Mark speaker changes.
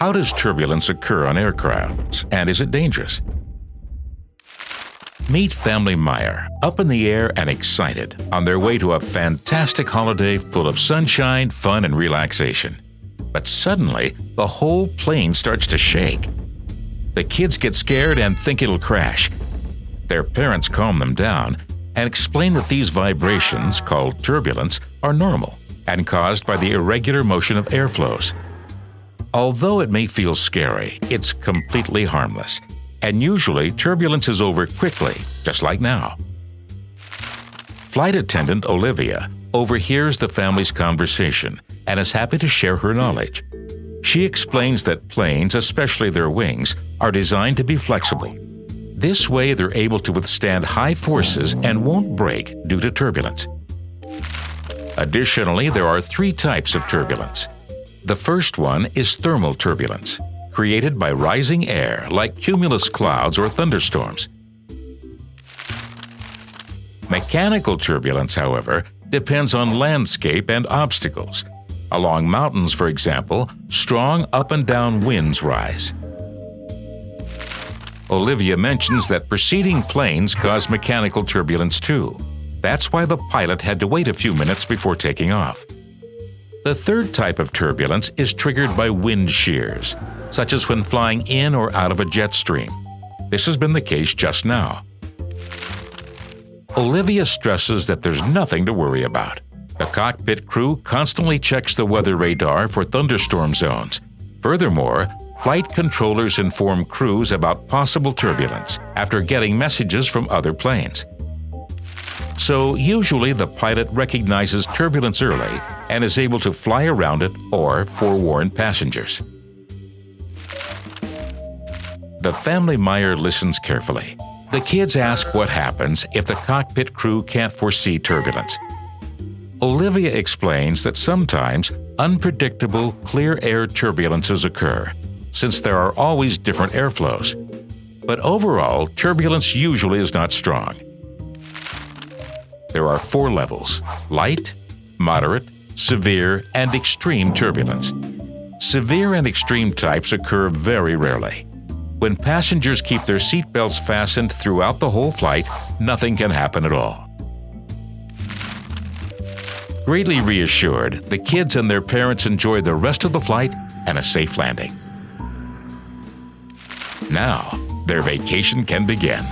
Speaker 1: How does turbulence occur on aircrafts, and is it dangerous? Meet family Meyer, up in the air and excited, on their way to a fantastic holiday full of sunshine, fun, and relaxation. But suddenly, the whole plane starts to shake. The kids get scared and think it'll crash. Their parents calm them down and explain that these vibrations, called turbulence, are normal and caused by the irregular motion of airflows. Although it may feel scary, it's completely harmless and usually turbulence is over quickly, just like now. Flight attendant Olivia overhears the family's conversation and is happy to share her knowledge. She explains that planes, especially their wings, are designed to be flexible. This way they're able to withstand high forces and won't break due to turbulence. Additionally, there are three types of turbulence. The first one is thermal turbulence created by rising air like cumulus clouds or thunderstorms. Mechanical turbulence, however, depends on landscape and obstacles. Along mountains, for example, strong up and down winds rise. Olivia mentions that preceding planes cause mechanical turbulence too. That's why the pilot had to wait a few minutes before taking off. The third type of turbulence is triggered by wind shears, such as when flying in or out of a jet stream. This has been the case just now. Olivia stresses that there's nothing to worry about. The cockpit crew constantly checks the weather radar for thunderstorm zones. Furthermore, flight controllers inform crews about possible turbulence after getting messages from other planes. So usually the pilot recognizes turbulence early and is able to fly around it or forewarn passengers. The family Meyer listens carefully. The kids ask what happens if the cockpit crew can't foresee turbulence. Olivia explains that sometimes unpredictable clear air turbulences occur, since there are always different airflows. But overall, turbulence usually is not strong. There are four levels light, moderate, severe, and extreme turbulence. Severe and extreme types occur very rarely. When passengers keep their seatbelts fastened throughout the whole flight, nothing can happen at all. Greatly reassured, the kids and their parents enjoy the rest of the flight and a safe landing. Now, their vacation can begin.